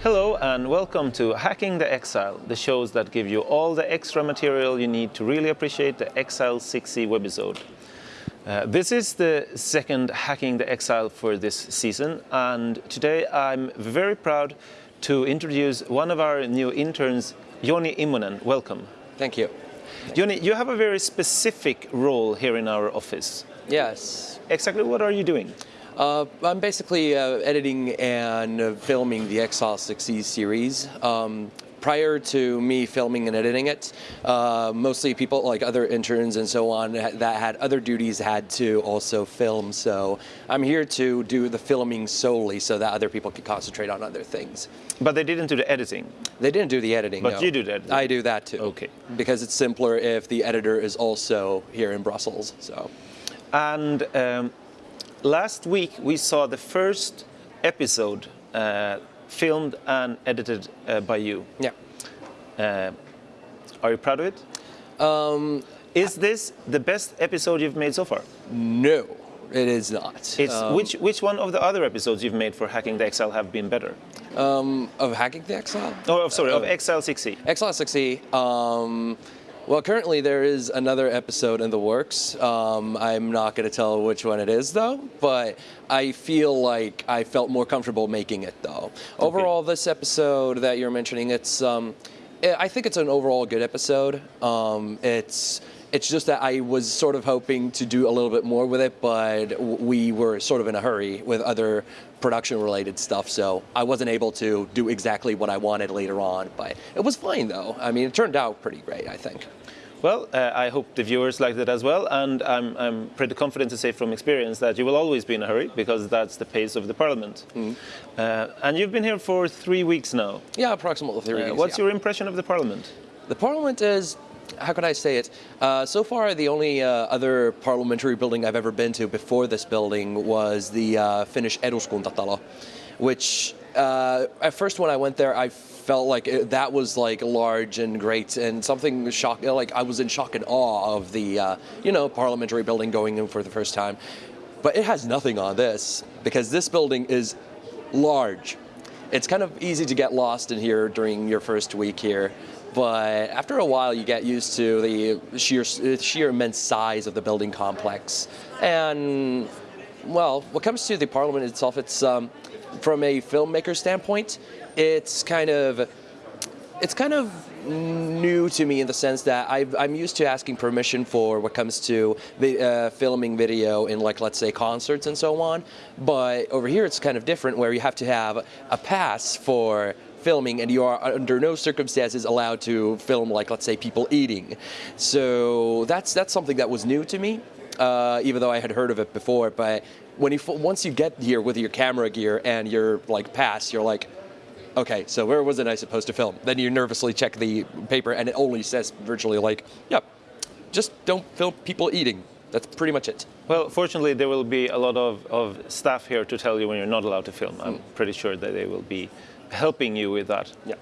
Hello and welcome to Hacking the Exile, the shows that give you all the extra material you need to really appreciate the Exile 6e webisode. Uh, this is the second Hacking the Exile for this season and today I'm very proud to introduce one of our new interns, Joni Immonen. Welcome. Thank you. Joni, you have a very specific role here in our office. Yes. Exactly what are you doing? Uh, I'm basically uh, editing and uh, filming the Exile 6e series. Um, prior to me filming and editing it, uh, mostly people like other interns and so on that had other duties had to also film. So I'm here to do the filming solely so that other people can concentrate on other things. But they didn't do the editing. They didn't do the editing. But no. you do editing. I do that too. Okay. Because it's simpler if the editor is also here in Brussels. So. And um, last week we saw the first episode uh, filmed and edited uh, by you. Yeah. Uh, are you proud of it? Um, Is this the best episode you've made so far? no, it is not. It's, Um, which, which one of the other episodes you've made for Hacking the Exile have been better? um, of hacking the Exile? Oh, sorry, of Uh, Excel 6e. Exile 6e. Well, currently there is another episode in the works. Um, I'm not going to tell which one it is though, but I feel like I felt more comfortable making it though. Overall, this episode that you're mentioning, it's um, I I think it's an overall good episode. Um, it's it's just that I was sort of hoping to do a little bit more with it, but we were sort of in a hurry with other production-related stuff, so I wasn't able to do exactly what I wanted later on. But it was fine, though. I mean, it turned out pretty great, I think. Well, uh, I hope the viewers liked it as well, and I'm, I'm pretty confident to say from experience that you will always be in a hurry because that's the pace of the Parliament. Mm-hmm. Uh, and you've been here for three weeks now. Yeah, approximately three Uh, weeks. what's yeah. your impression of the Parliament? The Parliament is, how could I say it? Uh, so far, the only uh, other parliamentary building I've ever been to before this building was the uh, Finnish Eduskuntatalo, which uh, at first when I went there, I felt like it, that was like large and great and something shock. Like I was in shock and awe of the uh, you know parliamentary building going in for the first time, but it has nothing on this because this building is large. It's kind of easy to get lost in here during your first week here, but after a while you get used to the sheer sheer immense size of the building complex. And well, what comes to the parliament itself, it's um, from a filmmaker standpoint, it's kind of it's kind of new to me in the sense that I've, I'm used to asking permission for what comes to vi- uh, filming video in like let's say concerts and so on. But over here it's kind of different where you have to have a pass for filming and you are under no circumstances allowed to film like let's say people eating. So that's that's something that was new to me. Uh, even though I had heard of it before, but when you once you get here with your camera gear and your like pass, you're like, okay, so where wasn't I supposed to film? Then you nervously check the paper and it only says virtually like, yep, just don't film people eating. That's pretty much it. Well, fortunately, there will be a lot of, of staff here to tell you when you're not allowed to film. I'm pretty sure that they will be helping you with that. Yeah.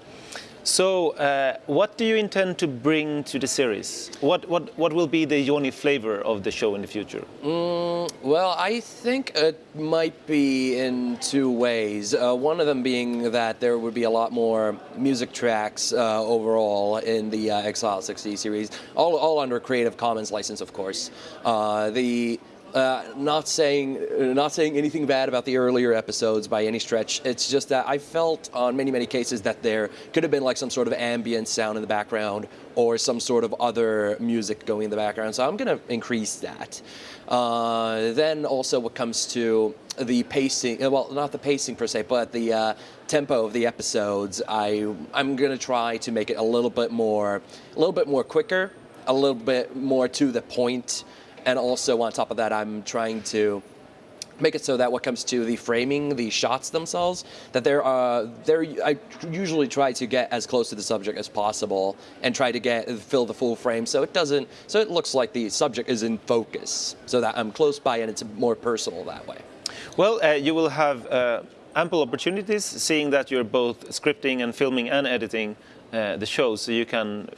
So, uh, what do you intend to bring to the series? What, what, what will be the Joni flavor of the show in the future? Well, I think it might be in two ways. Uh, one of them being that there would be a lot more music tracks uh, overall in the uh, Exile 6e series, all, all under Creative Commons license, of course. Uh, the uh, not saying uh, not saying anything bad about the earlier episodes by any stretch. It's just that I felt on many many cases that there could have been like some sort of ambient sound in the background or some sort of other music going in the background. So I'm going to increase that. Uh, then also what comes to the pacing, well, not the pacing per se, but the uh, tempo of the episodes. I I'm going to try to make it a little bit more, a little bit more quicker, a little bit more to the point, and also on top of that, I'm trying to make it so that what comes to the framing, the shots themselves, that they're uh, they're I usually try to get as close to the subject as possible and try to get fill the full frame so it doesn't so it looks like the subject is in focus so that I'm close by and it's more personal that way. Well, uh, you will have uh, ample opportunities, seeing that you're both scripting and filming and editing uh, the show, so you can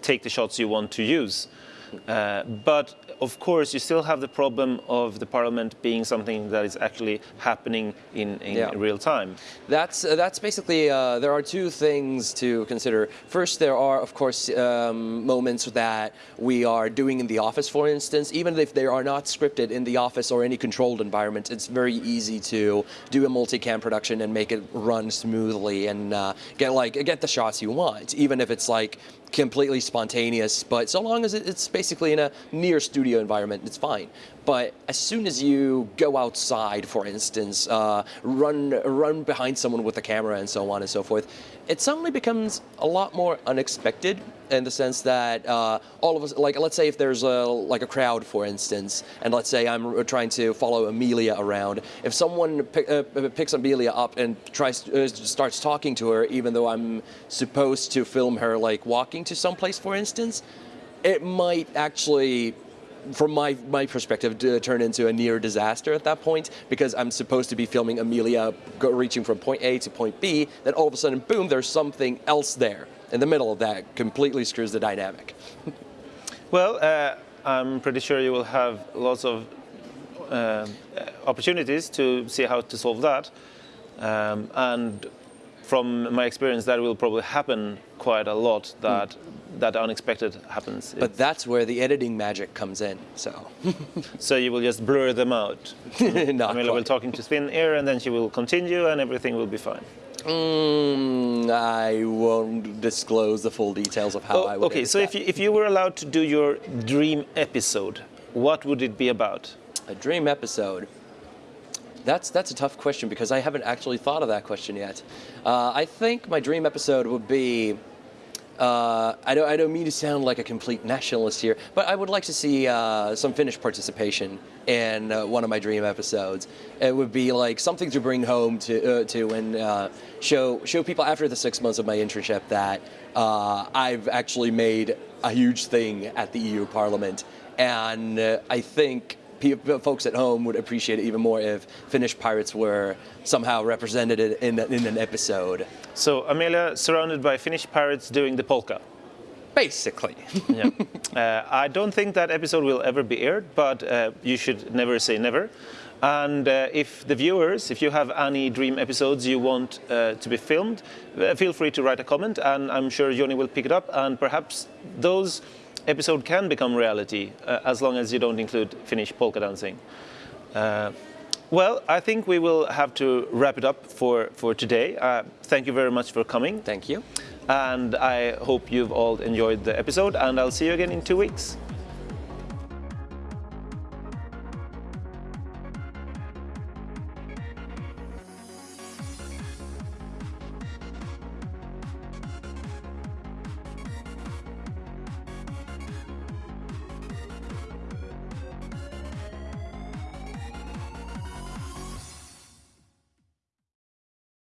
take the shots you want to use. Uh, but of course, you still have the problem of the parliament being something that is actually happening in, in Yeah. real time. That's uh, that's basically. Uh, there are two things to consider. First, there are of course um, moments that we are doing in the office, for instance. Even if they are not scripted in the office or any controlled environment, it's very easy to do a multicam production and make it run smoothly and uh, get like get the shots you want, even if it's like completely spontaneous. But so long as it's basically in a near studio environment, it's fine. But as soon as you go outside, for instance, uh, run run behind someone with a camera and so on and so forth, it suddenly becomes a lot more unexpected in the sense that uh, all of us, like let's say if there's a like a crowd, for instance, and let's say I'm trying to follow Amelia around, if someone pick, uh, picks Amelia up and tries uh, starts talking to her, even though I'm supposed to film her like walking to someplace, for instance, it might actually from my, my perspective, to turn into a near disaster at that point because I'm supposed to be filming Amelia go, reaching from point A to point B. Then all of a sudden, boom, there's something else there in the middle of that. Completely screws the dynamic. Well, uh, I'm pretty sure you will have lots of uh, opportunities to see how to solve that. Um, and from my experience, that will probably happen quite a lot. That that unexpected happens. But that's where the editing magic comes in. So, so you will just blur them out. not Amelia will quite. talk into thin air, and then she will continue, and everything will be fine. Mm, I won't disclose the full details of how I Oh, would. okay, so if you, if you were allowed to do your dream episode, what would it be about? A dream episode. That's that's a tough question because I haven't actually thought of that question yet. Uh, I think my dream episode would be. Uh, I don't I don't mean to sound like a complete nationalist here, but I would like to see uh, some Finnish participation in uh, one of my dream episodes. It would be like something to bring home to uh, to and uh, show show people after the six months of my internship that uh, I've actually made a huge thing at the EU Parliament, and I think folks at home would appreciate it even more if Finnish pirates were somehow represented in, in an episode. So Amelia, surrounded by Finnish pirates doing the polka. Basically. Yeah. uh, I don't think that episode will ever be aired, but uh, you should never say never. And uh, if the viewers, if you have any dream episodes you want uh, to be filmed, uh, feel free to write a comment, and I'm sure Joni will pick it up, and perhaps those episodes can become reality uh, as long as you don't include Finnish polka dancing. Uh, well, I think we will have to wrap it up for, for today. Uh, thank you very much for coming. Thank you. And I hope you've all enjoyed the episode, and I'll see you again in two weeks.